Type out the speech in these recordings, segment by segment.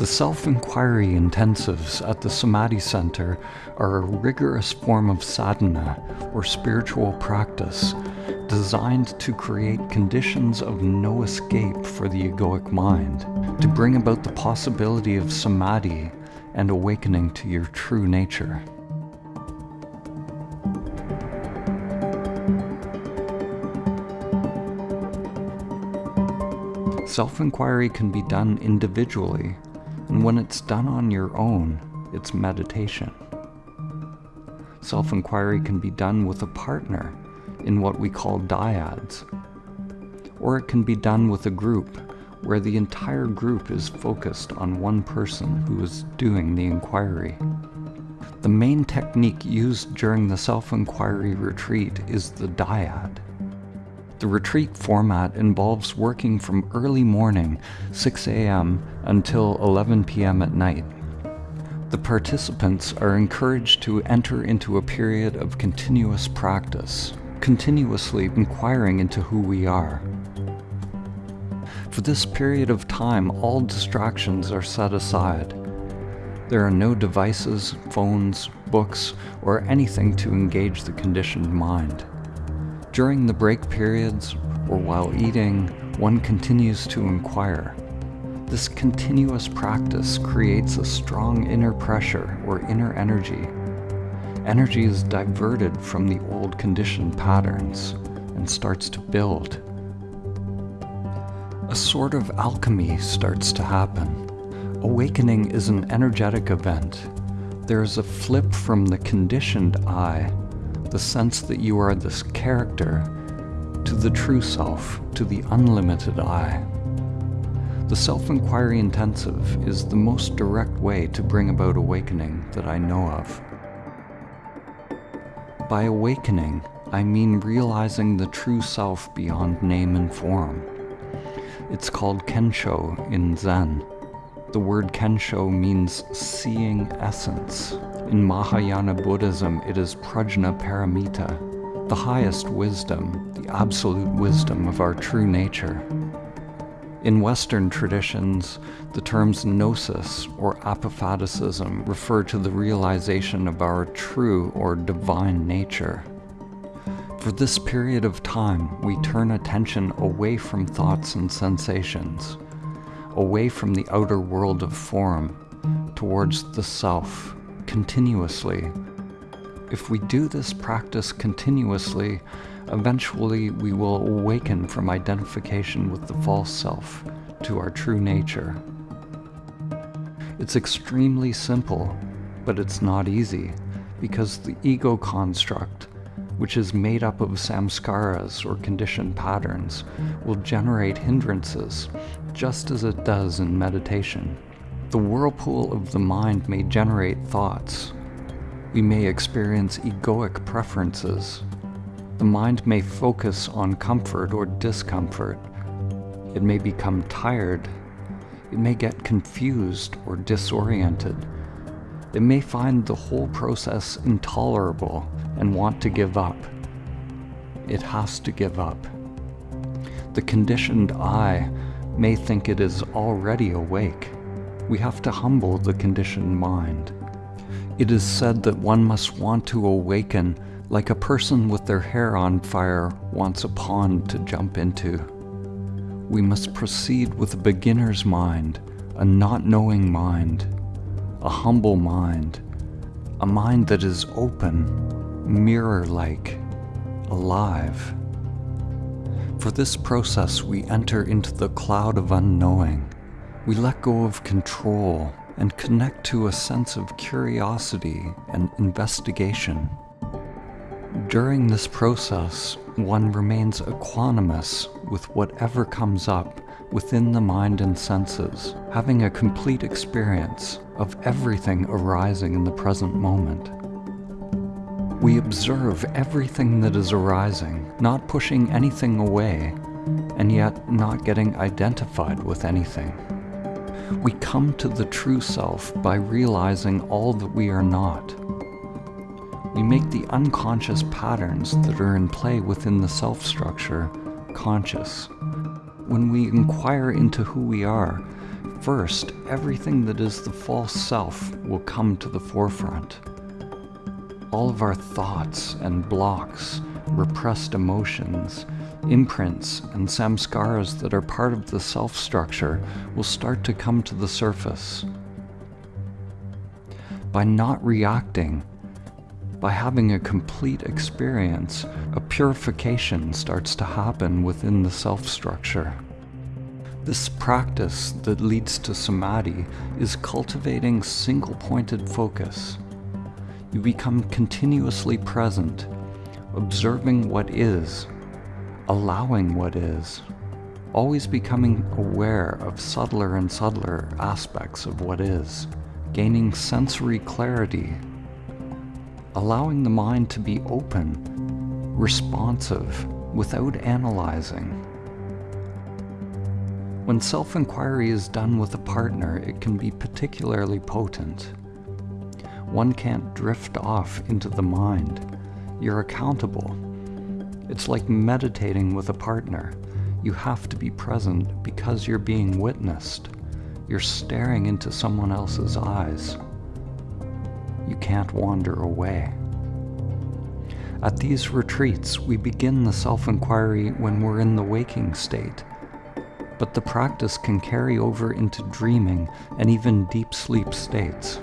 The self-inquiry intensives at the Samadhi Center are a rigorous form of sadhana, or spiritual practice, designed to create conditions of no escape for the egoic mind, to bring about the possibility of samadhi and awakening to your true nature. Self-inquiry can be done individually, and when it's done on your own, it's meditation. Self-inquiry can be done with a partner in what we call dyads, or it can be done with a group where the entire group is focused on one person who is doing the inquiry. The main technique used during the self-inquiry retreat is the dyad. The retreat format involves working from early morning, 6 a.m., until 11 p.m. at night. The participants are encouraged to enter into a period of continuous practice, continuously inquiring into who we are. For this period of time, all distractions are set aside. There are no devices, phones, books, or anything to engage the conditioned mind. During the break periods, or while eating, one continues to inquire. This continuous practice creates a strong inner pressure or inner energy. Energy is diverted from the old conditioned patterns and starts to build. A sort of alchemy starts to happen. Awakening is an energetic event. There is a flip from the conditioned I the sense that you are this character, to the true self, to the unlimited I. The self-inquiry intensive is the most direct way to bring about awakening that I know of. By awakening, I mean realizing the true self beyond name and form. It's called Kensho in Zen. The word Kensho means seeing essence. In Mahayana Buddhism, it is Prajna Paramita, the highest wisdom, the absolute wisdom of our true nature. In Western traditions, the terms gnosis or apophaticism refer to the realization of our true or divine nature. For this period of time, we turn attention away from thoughts and sensations, away from the outer world of form, towards the self, continuously. If we do this practice continuously, eventually we will awaken from identification with the false self to our true nature. It's extremely simple, but it's not easy, because the ego construct, which is made up of samskaras or conditioned patterns, will generate hindrances, just as it does in meditation. The whirlpool of the mind may generate thoughts. We may experience egoic preferences. The mind may focus on comfort or discomfort. It may become tired. It may get confused or disoriented. It may find the whole process intolerable and want to give up. It has to give up. The conditioned I may think it is already awake we have to humble the conditioned mind. It is said that one must want to awaken like a person with their hair on fire wants a pond to jump into. We must proceed with a beginner's mind, a not knowing mind, a humble mind, a mind that is open, mirror-like, alive. For this process we enter into the cloud of unknowing, we let go of control and connect to a sense of curiosity and investigation. During this process, one remains equanimous with whatever comes up within the mind and senses, having a complete experience of everything arising in the present moment. We observe everything that is arising, not pushing anything away, and yet not getting identified with anything. We come to the true self by realizing all that we are not. We make the unconscious patterns that are in play within the self structure conscious. When we inquire into who we are, First, everything that is the false self will come to the forefront. All of our thoughts and blocks, repressed emotions, imprints, and samskaras that are part of the self structure will start to come to the surface. By not reacting, by having a complete experience, a purification starts to happen within the self structure. This practice that leads to samadhi is cultivating single pointed focus. You become continuously present, observing what is, allowing what is, always becoming aware of subtler and subtler aspects of what is, gaining sensory clarity allowing the mind to be open, responsive, without analyzing. When self inquiry is done with a partner, it can be particularly potent. One can't drift off into the mind. You're accountable. It's like meditating with a partner. You have to be present because you're being witnessed. You're staring into someone else's eyes you can't wander away. At these retreats, we begin the self inquiry when we're in the waking state, but the practice can carry over into dreaming and even deep sleep states.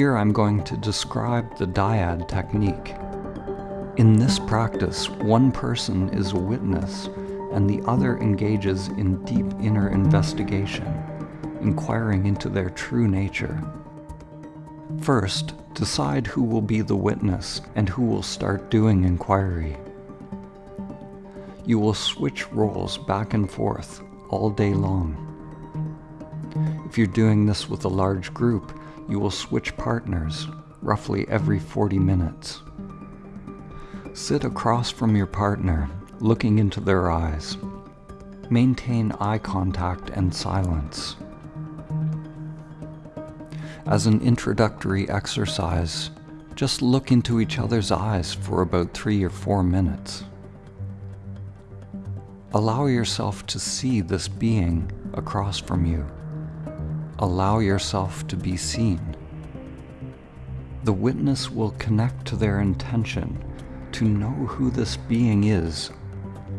Here I'm going to describe the dyad technique. In this practice, one person is a witness and the other engages in deep inner investigation inquiring into their true nature. First, decide who will be the witness and who will start doing inquiry. You will switch roles back and forth all day long. If you're doing this with a large group, you will switch partners roughly every 40 minutes. Sit across from your partner, looking into their eyes. Maintain eye contact and silence. As an introductory exercise, just look into each other's eyes for about three or four minutes. Allow yourself to see this being across from you. Allow yourself to be seen. The witness will connect to their intention to know who this being is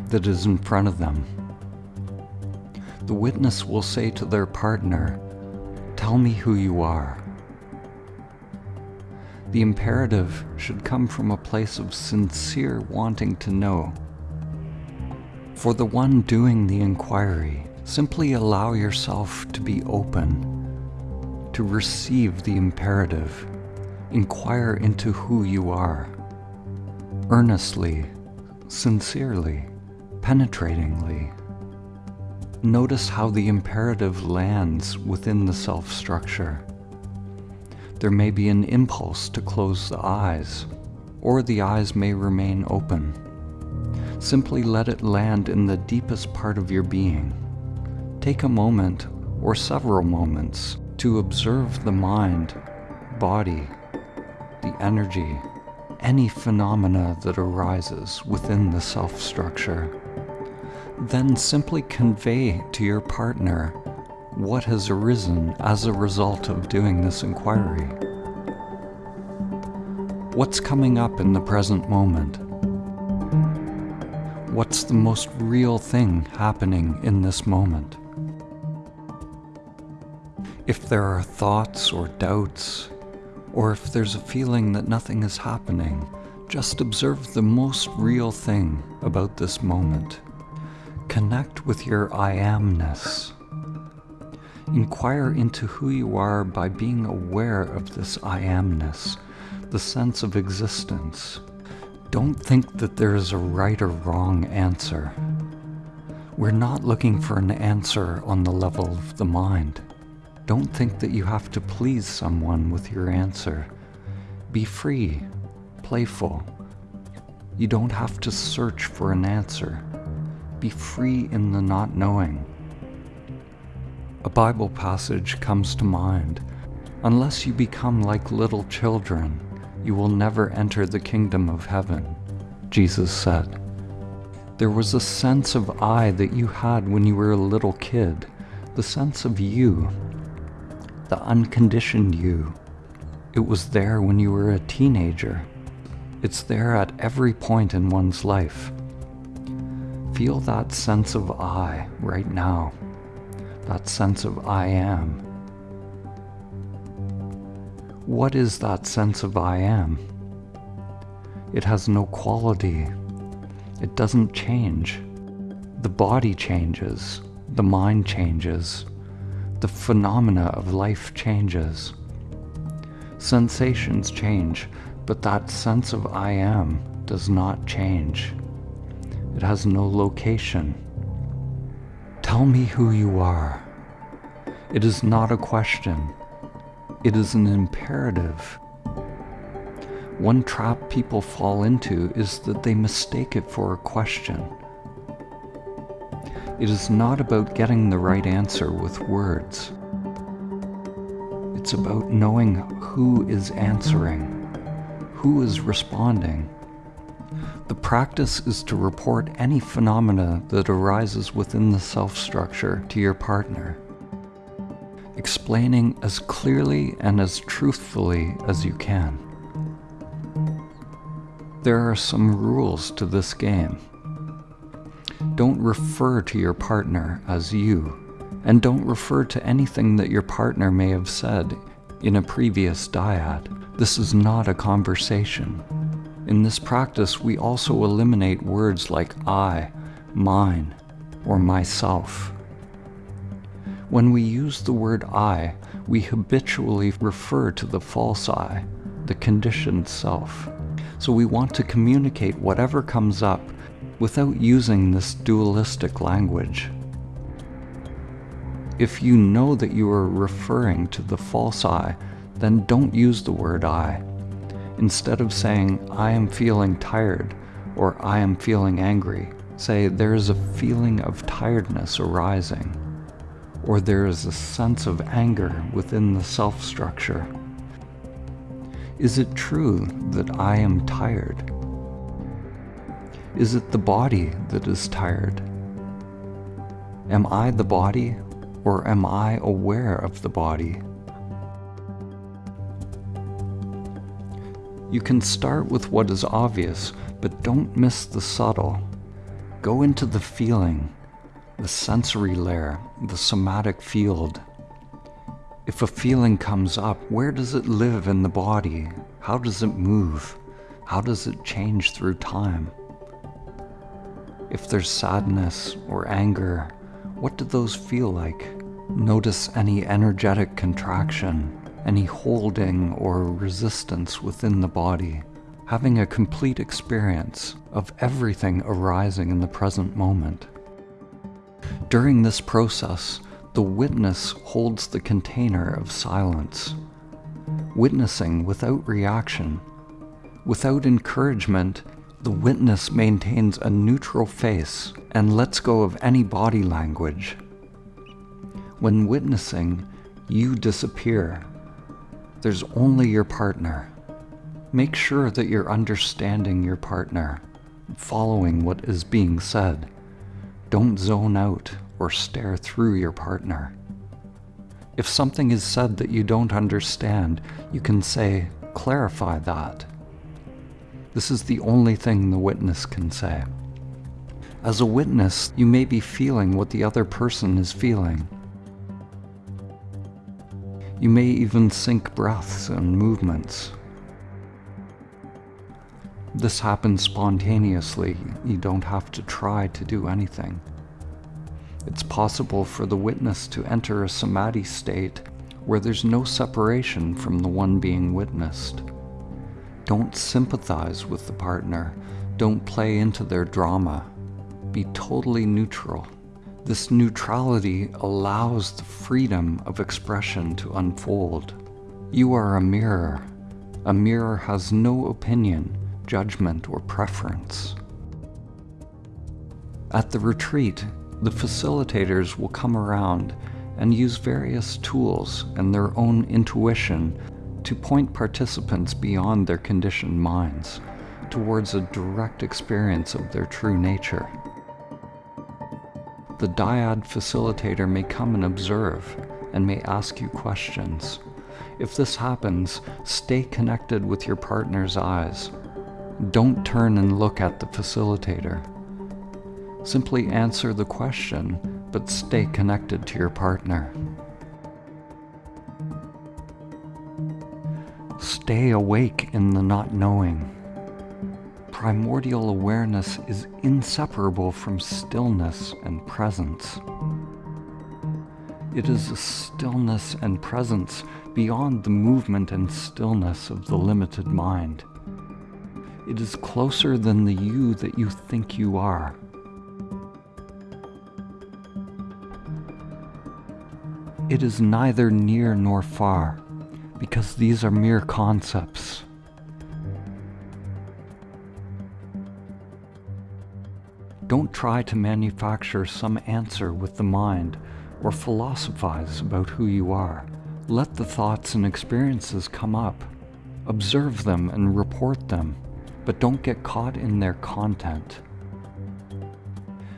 that is in front of them. The witness will say to their partner, Tell me who you are. The imperative should come from a place of sincere wanting to know. For the one doing the inquiry, simply allow yourself to be open, to receive the imperative, inquire into who you are, earnestly, sincerely, penetratingly. Notice how the imperative lands within the self structure. There may be an impulse to close the eyes, or the eyes may remain open. Simply let it land in the deepest part of your being. Take a moment, or several moments, to observe the mind, body, the energy, any phenomena that arises within the self structure. Then simply convey to your partner what has arisen as a result of doing this inquiry. What's coming up in the present moment? What's the most real thing happening in this moment? If there are thoughts or doubts, or if there's a feeling that nothing is happening, just observe the most real thing about this moment. Connect with your I amness. Inquire into who you are by being aware of this I amness, the sense of existence. Don't think that there is a right or wrong answer. We're not looking for an answer on the level of the mind. Don't think that you have to please someone with your answer. Be free, playful. You don't have to search for an answer be free in the not knowing. A Bible passage comes to mind Unless you become like little children, you will never enter the kingdom of heaven, Jesus said. There was a sense of I that you had when you were a little kid, the sense of you, the unconditioned you. It was there when you were a teenager. It's there at every point in one's life. Feel that sense of I right now, that sense of I am. What is that sense of I am? It has no quality. It doesn't change. The body changes. The mind changes. The phenomena of life changes. Sensations change, but that sense of I am does not change. It has no location. Tell me who you are. It is not a question. It is an imperative. One trap people fall into is that they mistake it for a question. It is not about getting the right answer with words. It's about knowing who is answering, who is responding. The practice is to report any phenomena that arises within the self-structure to your partner, explaining as clearly and as truthfully as you can. There are some rules to this game. Don't refer to your partner as you, and don't refer to anything that your partner may have said in a previous dyad. This is not a conversation. In this practice, we also eliminate words like I, mine, or myself. When we use the word I, we habitually refer to the false I, the conditioned self. So we want to communicate whatever comes up without using this dualistic language. If you know that you are referring to the false I, then don't use the word I. Instead of saying, I am feeling tired, or I am feeling angry, say, there is a feeling of tiredness arising, or there is a sense of anger within the self-structure. Is it true that I am tired? Is it the body that is tired? Am I the body, or am I aware of the body? You can start with what is obvious, but don't miss the subtle. Go into the feeling, the sensory layer, the somatic field, if a feeling comes up, where does it live in the body? How does it move? How does it change through time? If there's sadness or anger, what do those feel like? Notice any energetic contraction, any holding or resistance within the body, having a complete experience of everything arising in the present moment. During this process, the witness holds the container of silence, witnessing without reaction. Without encouragement, the witness maintains a neutral face and lets go of any body language. When witnessing, you disappear. There's only your partner. Make sure that you're understanding your partner, following what is being said. Don't zone out or stare through your partner. If something is said that you don't understand, you can say, clarify that. This is the only thing the witness can say. As a witness, you may be feeling what the other person is feeling. You may even sync breaths and movements. This happens spontaneously. You don't have to try to do anything. It's possible for the witness to enter a samadhi state where there's no separation from the one being witnessed. Don't sympathize with the partner. Don't play into their drama. Be totally neutral. This neutrality allows the freedom of expression to unfold. You are a mirror. A mirror has no opinion, judgment, or preference. At the retreat, the facilitators will come around and use various tools and their own intuition to point participants beyond their conditioned minds towards a direct experience of their true nature. the dyad facilitator may come and observe and may ask you questions. If this happens, stay connected with your partner's eyes. Don't turn and look at the facilitator. Simply answer the question, but stay connected to your partner. Stay awake in the not knowing. Primordial awareness is inseparable from stillness and presence. It is a stillness and presence beyond the movement and stillness of the limited mind. It is closer than the you that you think you are. It is neither near nor far, because these are mere concepts. Don't try to manufacture some answer with the mind or philosophize about who you are. Let the thoughts and experiences come up. Observe them and report them, but don't get caught in their content.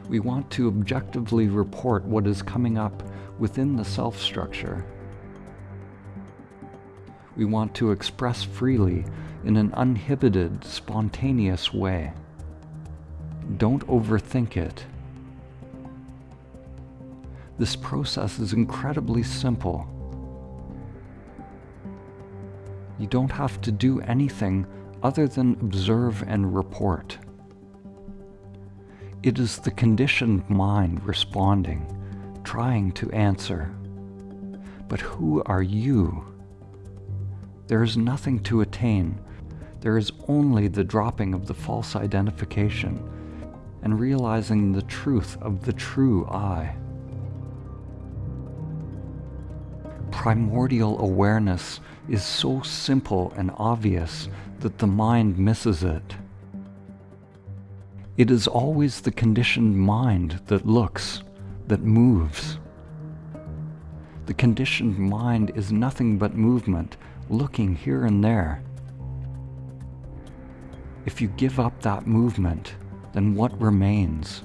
We want to objectively report what is coming up within the self structure. We want to express freely in an uninhibited, spontaneous way. Don't overthink it. This process is incredibly simple. You don't have to do anything other than observe and report. It is the conditioned mind responding, trying to answer. But who are you? There is nothing to attain. There is only the dropping of the false identification and realizing the truth of the true I. Primordial awareness is so simple and obvious that the mind misses it. It is always the conditioned mind that looks, that moves. The conditioned mind is nothing but movement, looking here and there. If you give up that movement, then what remains?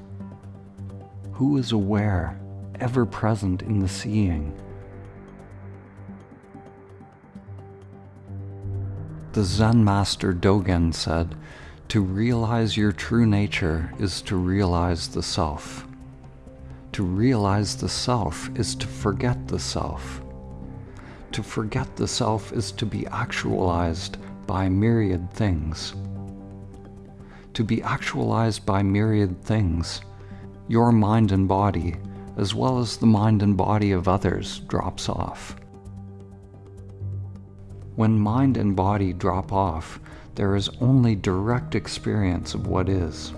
Who is aware, ever present in the seeing? The Zen master Dogen said, to realize your true nature is to realize the self. To realize the self is to forget the self. To forget the self is to be actualized by myriad things to be actualized by myriad things. Your mind and body, as well as the mind and body of others, drops off. When mind and body drop off, there is only direct experience of what is.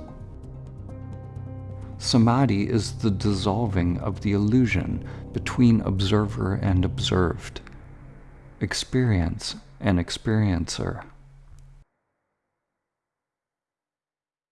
Samadhi is the dissolving of the illusion between observer and observed, experience and experiencer.